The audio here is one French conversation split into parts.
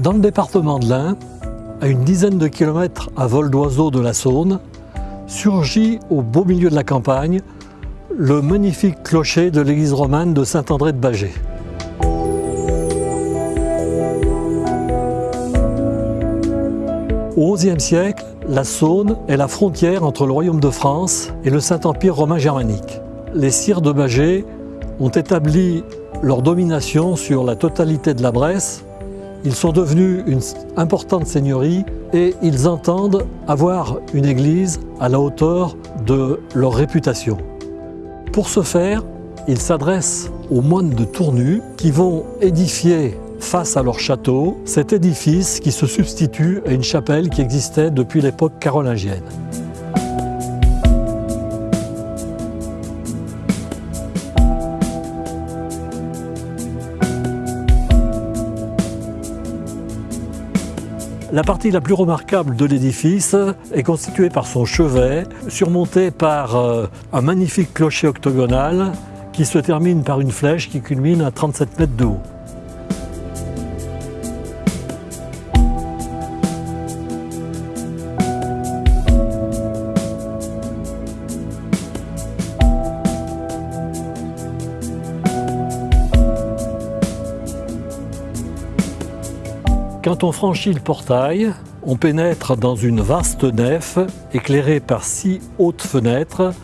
Dans le département de l'Ain, à une dizaine de kilomètres à vol d'oiseau de la Saône, surgit au beau milieu de la campagne le magnifique clocher de l'église romane de Saint-André de Bagé. Au XIe siècle, la Saône est la frontière entre le royaume de France et le Saint-Empire romain germanique. Les sires de Bagé ont établi leur domination sur la totalité de la Bresse ils sont devenus une importante seigneurie et ils entendent avoir une église à la hauteur de leur réputation. Pour ce faire, ils s'adressent aux moines de Tournu qui vont édifier face à leur château cet édifice qui se substitue à une chapelle qui existait depuis l'époque carolingienne. La partie la plus remarquable de l'édifice est constituée par son chevet, surmonté par euh, un magnifique clocher octogonal qui se termine par une flèche qui culmine à 37 mètres de haut. Quand on franchit le portail, on pénètre dans une vaste nef éclairée par six hautes fenêtres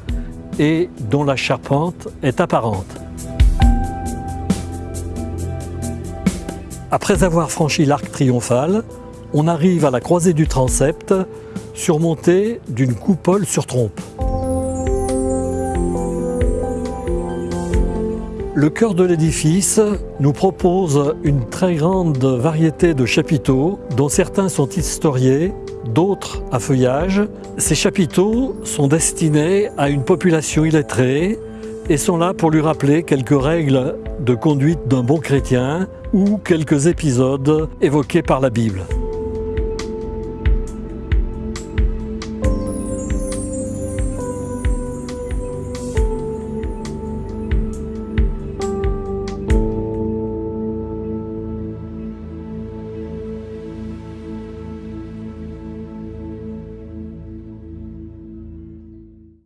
et dont la charpente est apparente. Après avoir franchi l'arc triomphal, on arrive à la croisée du transept surmontée d'une coupole sur trompe. Le cœur de l'édifice nous propose une très grande variété de chapiteaux, dont certains sont historiés, d'autres à feuillage. Ces chapiteaux sont destinés à une population illettrée et sont là pour lui rappeler quelques règles de conduite d'un bon chrétien ou quelques épisodes évoqués par la Bible.